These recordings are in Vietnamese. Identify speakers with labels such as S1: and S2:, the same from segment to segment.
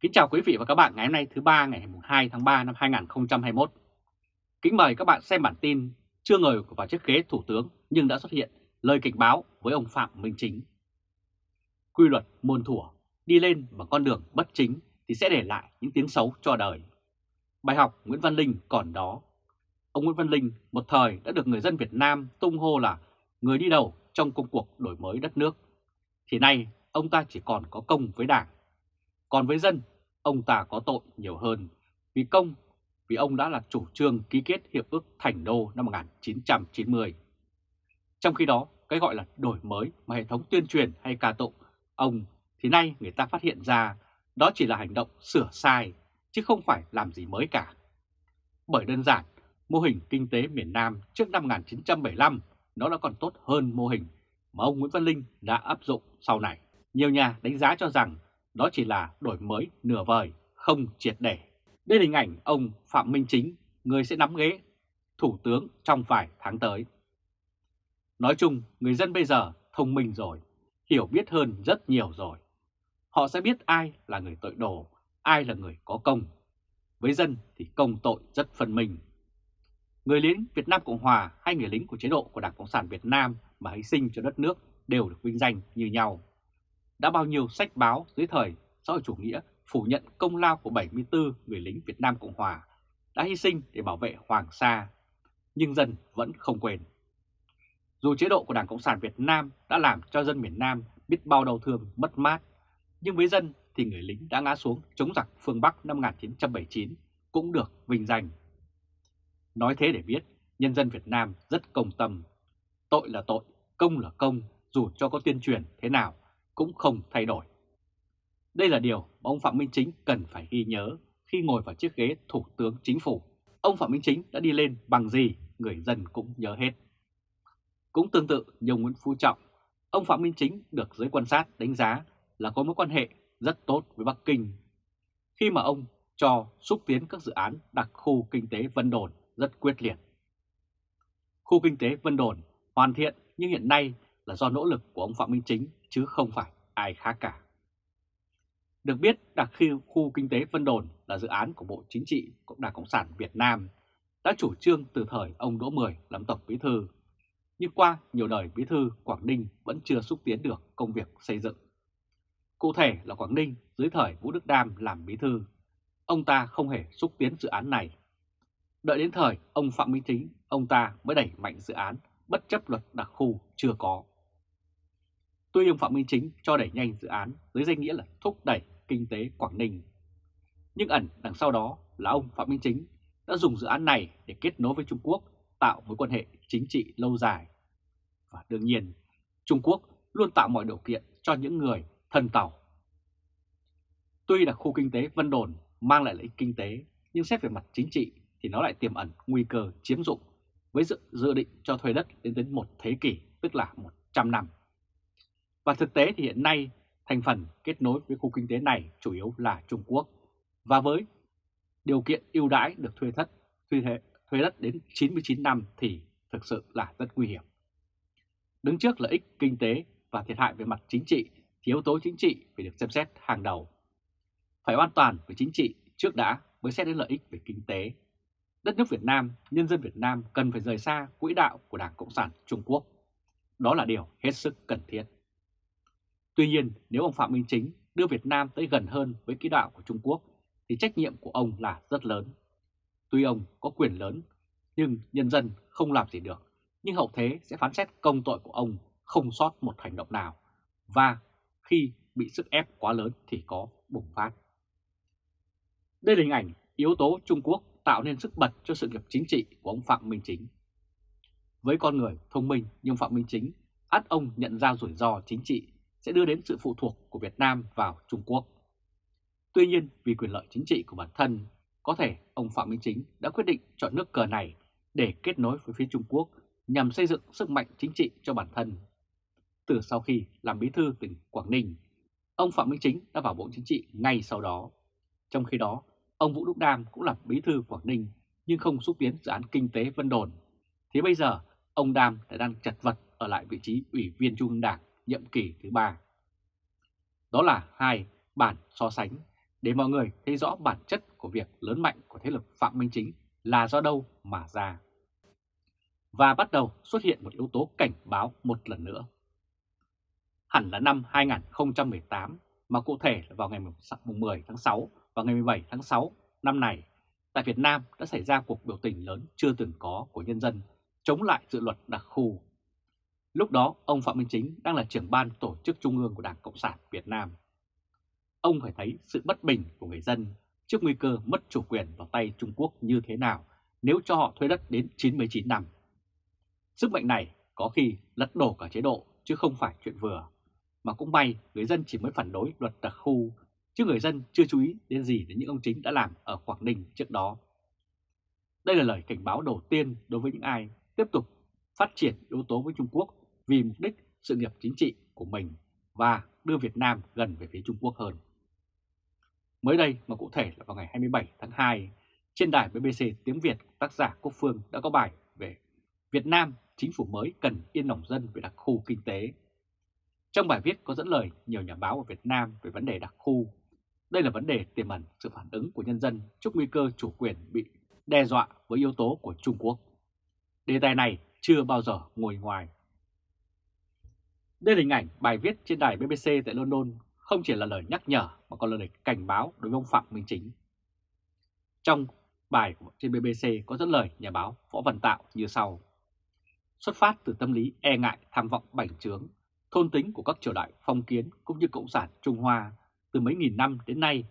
S1: Kính chào quý vị và các bạn ngày hôm nay thứ ba ngày 2 tháng 3 năm 2021. Kính mời các bạn xem bản tin chưa ngồi vào chiếc ghế thủ tướng nhưng đã xuất hiện lời cảnh báo với ông Phạm Minh Chính. Quy luật muôn thuở, đi lên bằng con đường bất chính thì sẽ để lại những tiếng xấu cho đời. Bài học Nguyễn Văn Linh còn đó. Ông Nguyễn Văn Linh một thời đã được người dân Việt Nam tung hô là người đi đầu trong công cuộc đổi mới đất nước. Thì nay ông ta chỉ còn có công với đảng còn với dân, ông ta có tội nhiều hơn vì công, vì ông đã là chủ trương ký kết Hiệp ước Thành Đô năm 1990. Trong khi đó, cái gọi là đổi mới mà hệ thống tuyên truyền hay ca tụng ông thì nay người ta phát hiện ra đó chỉ là hành động sửa sai chứ không phải làm gì mới cả. Bởi đơn giản, mô hình kinh tế miền Nam trước năm 1975 nó đã còn tốt hơn mô hình mà ông Nguyễn Văn Linh đã áp dụng sau này. Nhiều nhà đánh giá cho rằng đó chỉ là đổi mới nửa vời, không triệt để. Đây là hình ảnh ông Phạm Minh Chính, người sẽ nắm ghế Thủ tướng trong vài tháng tới. Nói chung, người dân bây giờ thông minh rồi, hiểu biết hơn rất nhiều rồi. Họ sẽ biết ai là người tội đồ, ai là người có công. Với dân thì công tội rất phân minh. Người lính Việt Nam Cộng Hòa hay người lính của chế độ của Đảng Cộng sản Việt Nam mà hy sinh cho đất nước đều được vinh danh như nhau đã bao nhiêu sách báo dưới thời xã hội chủ nghĩa phủ nhận công lao của 74 người lính Việt Nam Cộng Hòa đã hy sinh để bảo vệ Hoàng Sa, nhưng dân vẫn không quên. Dù chế độ của Đảng Cộng sản Việt Nam đã làm cho dân miền Nam biết bao đau thương, mất mát, nhưng với dân thì người lính đã ngã xuống chống giặc phương Bắc năm 1979 cũng được vinh danh. Nói thế để biết, nhân dân Việt Nam rất công tâm. Tội là tội, công là công, dù cho có tuyên truyền thế nào cũng không thay đổi. Đây là điều mà ông Phạm Minh Chính cần phải ghi nhớ khi ngồi vào chiếc ghế Thủ tướng Chính phủ. Ông Phạm Minh Chính đã đi lên bằng gì, người dân cũng nhớ hết. Cũng tương tự như ông Nguyễn Phú Trọng, ông Phạm Minh Chính được giới quan sát đánh giá là có mối quan hệ rất tốt với Bắc Kinh. Khi mà ông cho xúc tiến các dự án đặc khu kinh tế Vân Đồn rất quyết liệt. Khu kinh tế Vân Đồn hoàn thiện nhưng hiện nay là do nỗ lực của ông Phạm Minh Chính chứ không phải ai khác cả. Được biết, đặc khu, khu kinh tế Vân Đồn là dự án của Bộ Chính trị Cộng đảng Cộng sản Việt Nam đã chủ trương từ thời ông Đỗ Mười làm Tổng Bí Thư. Nhưng qua nhiều đời Bí Thư, Quảng Ninh vẫn chưa xúc tiến được công việc xây dựng. Cụ thể là Quảng Ninh dưới thời Vũ Đức Đam làm Bí Thư, ông ta không hề xúc tiến dự án này. Đợi đến thời ông Phạm Minh Chính, ông ta mới đẩy mạnh dự án bất chấp luật đặc khu chưa có. Tuy ông Phạm Minh Chính cho đẩy nhanh dự án dưới danh nghĩa là thúc đẩy kinh tế Quảng Ninh. Nhưng ẩn đằng sau đó là ông Phạm Minh Chính đã dùng dự án này để kết nối với Trung Quốc tạo mối quan hệ chính trị lâu dài. Và đương nhiên, Trung Quốc luôn tạo mọi điều kiện cho những người thân tàu. Tuy là khu kinh tế Vân Đồn mang lại lợi ích kinh tế, nhưng xét về mặt chính trị thì nó lại tiềm ẩn nguy cơ chiếm dụng với dự, dự định cho thuê đất đến đến một thế kỷ, tức là 100 năm. Và thực tế thì hiện nay thành phần kết nối với khu kinh tế này chủ yếu là Trung Quốc. Và với điều kiện ưu đãi được thuê thất, thuê, thế, thuê đất đến 99 năm thì thực sự là rất nguy hiểm. Đứng trước lợi ích kinh tế và thiệt hại về mặt chính trị thì yếu tố chính trị phải được xem xét hàng đầu. Phải an toàn về chính trị trước đã mới xét đến lợi ích về kinh tế. Đất nước Việt Nam, nhân dân Việt Nam cần phải rời xa quỹ đạo của Đảng Cộng sản Trung Quốc. Đó là điều hết sức cần thiết. Tuy nhiên, nếu ông Phạm Minh Chính đưa Việt Nam tới gần hơn với kỹ đạo của Trung Quốc, thì trách nhiệm của ông là rất lớn. Tuy ông có quyền lớn, nhưng nhân dân không làm gì được, nhưng hậu thế sẽ phán xét công tội của ông không sót một hành động nào, và khi bị sức ép quá lớn thì có bùng phát. Đây là hình ảnh yếu tố Trung Quốc tạo nên sức bật cho sự nghiệp chính trị của ông Phạm Minh Chính. Với con người thông minh nhưng Phạm Minh Chính, át ông nhận ra rủi ro chính trị sẽ đưa đến sự phụ thuộc của Việt Nam vào Trung Quốc. Tuy nhiên vì quyền lợi chính trị của bản thân, có thể ông Phạm Minh Chính đã quyết định chọn nước cờ này để kết nối với phía Trung Quốc nhằm xây dựng sức mạnh chính trị cho bản thân. Từ sau khi làm bí thư tỉnh Quảng Ninh, ông Phạm Minh Chính đã vào Bộ Chính trị ngay sau đó. Trong khi đó, ông Vũ Đức Đam cũng là bí thư Quảng Ninh nhưng không xúc tiến dự án kinh tế Vân Đồn. Thì bây giờ, ông Đam đã đang chặt vật ở lại vị trí ủy viên Trung ương Đảng nhiệm kỳ thứ ba. Đó là hai bản so sánh để mọi người thấy rõ bản chất của việc lớn mạnh của thế lực Phạm Minh Chính là do đâu mà ra. Và bắt đầu xuất hiện một yếu tố cảnh báo một lần nữa. Hẳn là năm 2018, mà cụ thể là vào ngày 10 tháng 6 và ngày 17 tháng 6 năm này, tại Việt Nam đã xảy ra cuộc biểu tình lớn chưa từng có của nhân dân chống lại dự luật đặc khu. Lúc đó, ông Phạm Minh Chính đang là trưởng ban tổ chức trung ương của Đảng Cộng sản Việt Nam. Ông phải thấy sự bất bình của người dân trước nguy cơ mất chủ quyền vào tay Trung Quốc như thế nào nếu cho họ thuê đất đến 99 năm. Sức mạnh này có khi lật đổ cả chế độ chứ không phải chuyện vừa. Mà cũng may người dân chỉ mới phản đối luật đặc khu, chứ người dân chưa chú ý đến gì đến những ông chính đã làm ở Quảng Ninh trước đó. Đây là lời cảnh báo đầu tiên đối với những ai tiếp tục phát triển yếu tố với Trung Quốc vì mục đích sự nghiệp chính trị của mình và đưa Việt Nam gần về phía Trung Quốc hơn. Mới đây mà cụ thể là vào ngày 27 tháng 2, trên đài BBC tiếng Việt tác giả Quốc Phương đã có bài về Việt Nam chính phủ mới cần yên lòng dân về đặc khu kinh tế. Trong bài viết có dẫn lời nhiều nhà báo ở Việt Nam về vấn đề đặc khu. Đây là vấn đề tiềm ẩn sự phản ứng của nhân dân trước nguy cơ chủ quyền bị đe dọa với yếu tố của Trung Quốc. Đề tài này chưa bao giờ ngồi ngoài. Đây là hình ảnh bài viết trên đài BBC tại London không chỉ là lời nhắc nhở mà còn là lời cảnh báo đối với ông Phạm Minh Chính. Trong bài trên BBC có dẫn lời nhà báo Võ Văn Tạo như sau. Xuất phát từ tâm lý e ngại tham vọng bành trướng, thôn tính của các triều đại phong kiến cũng như Cộng sản Trung Hoa từ mấy nghìn năm đến nay,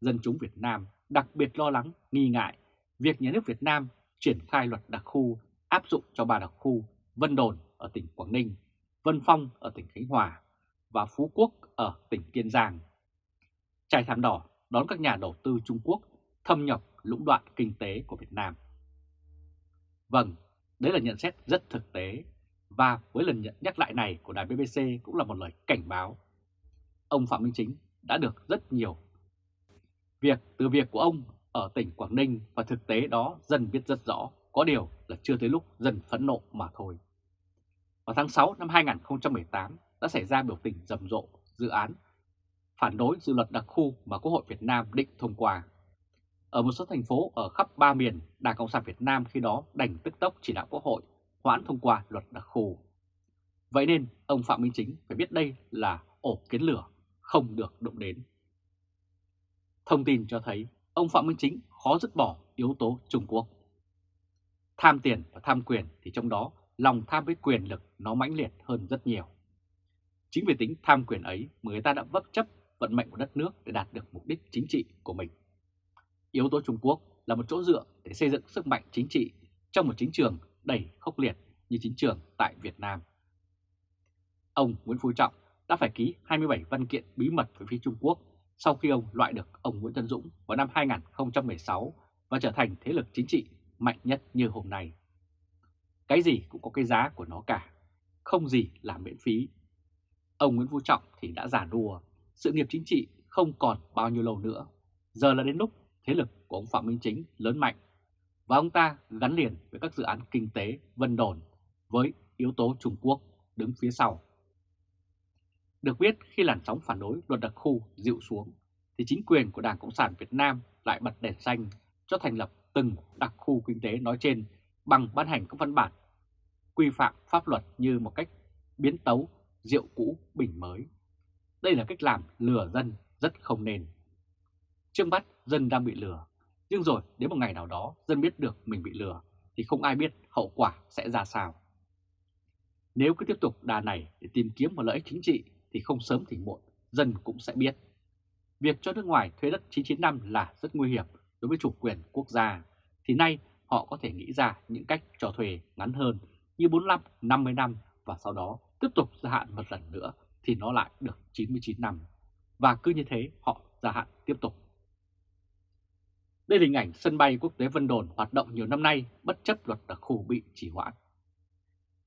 S1: dân chúng Việt Nam đặc biệt lo lắng, nghi ngại việc nhà nước Việt Nam triển khai luật đặc khu áp dụng cho ba đặc khu Vân Đồn ở tỉnh Quảng Ninh, Vân Phong ở tỉnh Khánh Hòa và Phú Quốc ở tỉnh Kiên Giang. Trải thảm đỏ đón các nhà đầu tư Trung Quốc thâm nhập lũng đoạn kinh tế của Việt Nam. Vâng, đấy là nhận xét rất thực tế và với lần nhận nhắc lại này của đài BBC cũng là một lời cảnh báo. Ông Phạm Minh Chính đã được rất nhiều việc từ việc của ông ở tỉnh Quảng Ninh và thực tế đó dân biết rất rõ, có điều là chưa tới lúc dân phẫn nộ mà thôi. Vào tháng 6 năm 2018 đã xảy ra biểu tình rầm rộ dự án phản đối dự luật đặc khu mà Quốc hội Việt Nam định thông qua. Ở một số thành phố ở khắp ba miền, Đảng Cộng sản Việt Nam khi đó đành tức tốc chỉ đạo Quốc hội hoãn thông qua luật đặc khu. Vậy nên ông Phạm Minh Chính phải biết đây là ổ kiến lửa, không được động đến. Thông tin cho thấy ông Phạm Minh Chính khó dứt bỏ yếu tố Trung Quốc. Tham tiền và tham quyền thì trong đó lòng tham với quyền lực nó mãnh liệt hơn rất nhiều. Chính vì tính tham quyền ấy mà người ta đã vấp chấp vận mệnh của đất nước để đạt được mục đích chính trị của mình. Yếu tố Trung Quốc là một chỗ dựa để xây dựng sức mạnh chính trị trong một chính trường đầy khốc liệt như chính trường tại Việt Nam. Ông Nguyễn Phú Trọng đã phải ký 27 văn kiện bí mật với phía Trung Quốc sau khi ông loại được ông Nguyễn Tân Dũng vào năm 2016 và trở thành thế lực chính trị mạnh nhất như hôm nay. Cái gì cũng có cái giá của nó cả, không gì là miễn phí. Ông Nguyễn Phú Trọng thì đã giả đùa, sự nghiệp chính trị không còn bao nhiêu lâu nữa. Giờ là đến lúc thế lực của ông Phạm Minh Chính lớn mạnh và ông ta gắn liền với các dự án kinh tế vân đồn với yếu tố Trung Quốc đứng phía sau. Được biết khi làn sóng phản đối luật đặc khu dịu xuống thì chính quyền của Đảng Cộng sản Việt Nam lại bật đèn xanh cho thành lập từng đặc khu kinh tế nói trên bằng ban hành các văn bản quy phạm pháp luật như một cách biến tấu rượu cũ bình mới. Đây là cách làm lừa dân rất không nên. Trước mắt dân đang bị lừa, nhưng rồi đến một ngày nào đó dân biết được mình bị lừa thì không ai biết hậu quả sẽ ra sao. Nếu cứ tiếp tục đà này để tìm kiếm một lợi ích chính trị thì không sớm thì muộn, dân cũng sẽ biết. Việc cho nước ngoài thuê đất 995 là rất nguy hiểm đối với chủ quyền quốc gia, thì nay họ có thể nghĩ ra những cách cho thuê ngắn hơn như 45, 50 năm và sau đó tiếp tục gia hạn một lần nữa thì nó lại được 99 năm. Và cứ như thế họ gia hạn tiếp tục. Đây là hình ảnh sân bay quốc tế Vân Đồn hoạt động nhiều năm nay bất chấp luật đặc khu bị chỉ hoãn.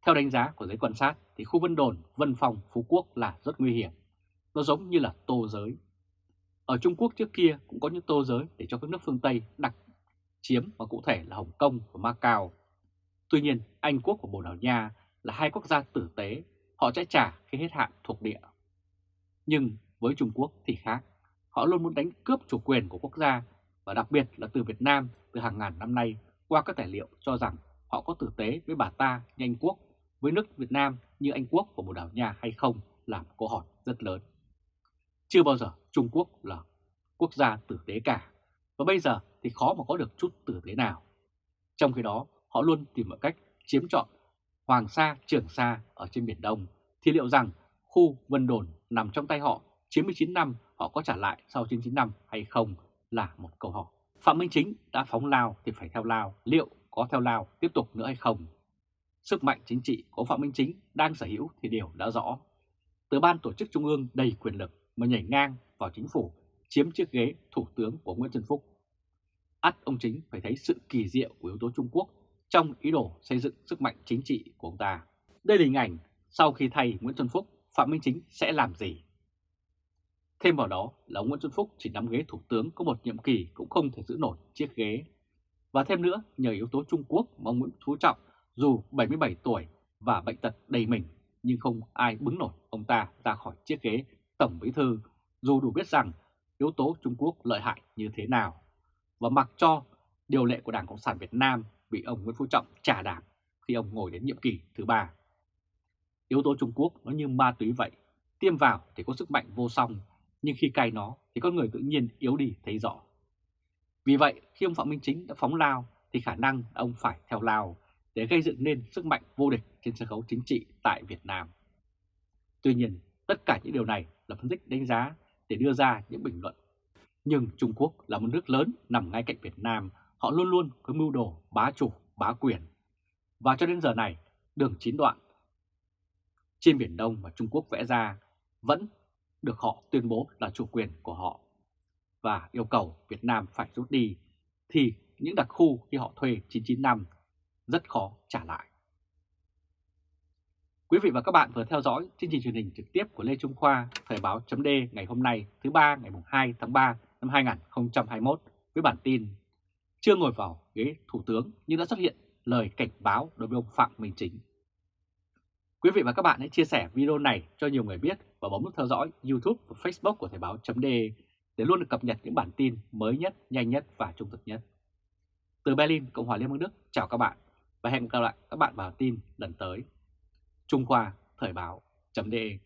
S1: Theo đánh giá của giới quan sát thì khu Vân Đồn, Vân Phong, Phú Quốc là rất nguy hiểm. Nó giống như là tô giới. Ở Trung Quốc trước kia cũng có những tô giới để cho các nước phương Tây đặt chiếm và cụ thể là Hồng Kông và Macau. Tuy nhiên, Anh Quốc và Bồ Đào Nha là hai quốc gia tử tế, họ sẽ trả khi hết hạn thuộc địa. Nhưng với Trung Quốc thì khác, họ luôn muốn đánh cướp chủ quyền của quốc gia và đặc biệt là từ Việt Nam từ hàng ngàn năm nay qua các tài liệu cho rằng họ có tử tế với bà ta như Anh Quốc, với nước Việt Nam như Anh Quốc và Bồ Đào Nha hay không là một câu hỏi rất lớn. Chưa bao giờ Trung Quốc là quốc gia tử tế cả, và bây giờ thì khó mà có được chút tử tế nào. Trong khi đó, họ luôn tìm mọi cách chiếm trọn Hoàng Sa, Trường Sa ở trên Biển Đông, thì liệu rằng khu Vân Đồn nằm trong tay họ 99 năm họ có trả lại sau 99 năm hay không là một câu hỏi. Phạm Minh Chính đã phóng lao thì phải theo lao, liệu có theo lao tiếp tục nữa hay không? Sức mạnh chính trị của Phạm Minh Chính đang sở hữu thì điều đã rõ. Từ ban tổ chức trung ương đầy quyền lực mà nhảy ngang vào chính phủ chiếm chiếc ghế thủ tướng của Nguyễn Xuân Phúc ắt ông Chính phải thấy sự kỳ diệu của yếu tố Trung Quốc trong ý đồ xây dựng sức mạnh chính trị của ông ta. Đây là hình ảnh sau khi thay Nguyễn Xuân Phúc, Phạm Minh Chính sẽ làm gì? Thêm vào đó là ông Nguyễn Xuân Phúc chỉ nắm ghế thủ tướng có một nhiệm kỳ cũng không thể giữ nổi chiếc ghế. Và thêm nữa, nhờ yếu tố Trung Quốc mà ông Nguyễn Phú Trọng dù 77 tuổi và bệnh tật đầy mình nhưng không ai bứng nổi ông ta ra khỏi chiếc ghế Tổng Bí Thư dù đủ biết rằng yếu tố Trung Quốc lợi hại như thế nào. Và mặc cho điều lệ của Đảng Cộng sản Việt Nam bị ông Nguyễn Phú Trọng trả đạp khi ông ngồi đến nhiệm kỳ thứ ba. Yếu tố Trung Quốc nó như ma túy vậy, tiêm vào thì có sức mạnh vô song, nhưng khi cay nó thì con người tự nhiên yếu đi thấy rõ. Vì vậy, khi ông Phạm Minh Chính đã phóng lao thì khả năng ông phải theo lao để gây dựng nên sức mạnh vô địch trên sân khấu chính trị tại Việt Nam. Tuy nhiên, tất cả những điều này là phân tích đánh giá để đưa ra những bình luận. Nhưng Trung Quốc là một nước lớn nằm ngay cạnh Việt Nam, họ luôn luôn có mưu đồ bá chủ, bá quyền. Và cho đến giờ này, đường chín đoạn trên Biển Đông mà Trung Quốc vẽ ra vẫn được họ tuyên bố là chủ quyền của họ và yêu cầu Việt Nam phải rút đi thì những đặc khu khi họ thuê 99 năm rất khó trả lại. Quý vị và các bạn vừa theo dõi chương trình truyền hình trực tiếp của Lê Trung Khoa, Thời báo chấm ngày hôm nay thứ ba ngày 2 tháng 3 năm 2021 với bản tin Chưa ngồi vào ghế Thủ tướng nhưng đã xuất hiện lời cảnh báo đối với ông Phạm Minh Chính. Quý vị và các bạn hãy chia sẻ video này cho nhiều người biết và bấm nút theo dõi YouTube và Facebook của Thời báo chấm để luôn được cập nhật những bản tin mới nhất, nhanh nhất và trung thực nhất. Từ Berlin, Cộng hòa Liên bang Đức, chào các bạn và hẹn gặp lại các bạn vào tin lần tới. Trung Khoa Thời báo.de